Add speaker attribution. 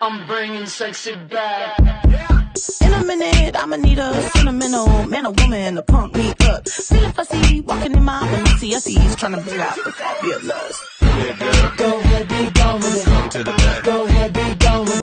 Speaker 1: I'm bringing sexy back.
Speaker 2: In a minute, I'ma need a sentimental man or woman to pump me up. Feeling fussy, walking in my Balenciaga, trying to bring out the fabulous. Go ahead, be gone with it. Go ahead, be